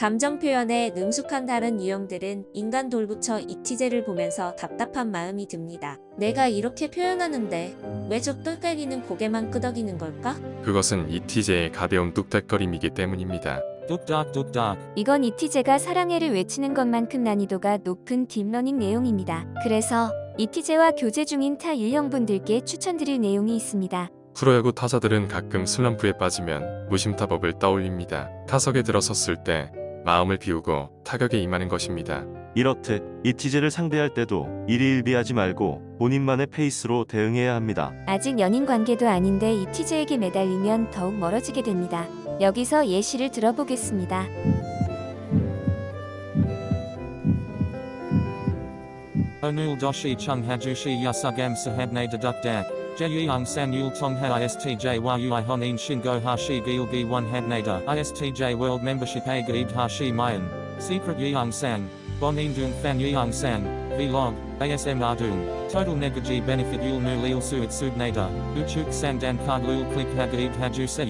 감정 표현에 능숙한 다른 유형들은 인간 돌부처 이티제를 보면서 답답한 마음이 듭니다. 내가 이렇게 표현하는데 왜 저 똘까기는 고개만 끄덕이는 걸까? 그것은 이티제의 가벼운 뚝딱거림이기 때문입니다. 뚝. 이건 이티제가 사랑해를 외치는 것만큼 난이도가 높은 딥러닝 내용입니다. 그래서 이티제와 교제 중인 타 유형분들께 추천드릴 내용이 있습니다. 프로야구 타자들은 가끔 슬럼프에 빠지면 무심타법을 떠올립니다. 타석에 들어섰을 때 마음을 비우고 타격에 임하는 것입니다. 이렇듯 이티제를 상대할 때도 일희일비하지 말고 본인만의 페이스로 대응해야 합니다. 아직 연인 관계도 아닌데 이티제에게 매달리면 더욱 멀어지게 됩니다. 여기서 예시를 들어보겠습니다. Onul doshi chung hajushi yasugam sahabne deduk dak. Jeyung san yul tong ha istj yui honin shingo hashi gilgi one habnada. Istj world membership a gaid hashi mayan. Secret yeung san. Bonin dung fan yeung san. Vlog. ASM ardung. Total negaji benefit yul nu lil suit subnada. Uchuk sandan card lul click hagaid haju se.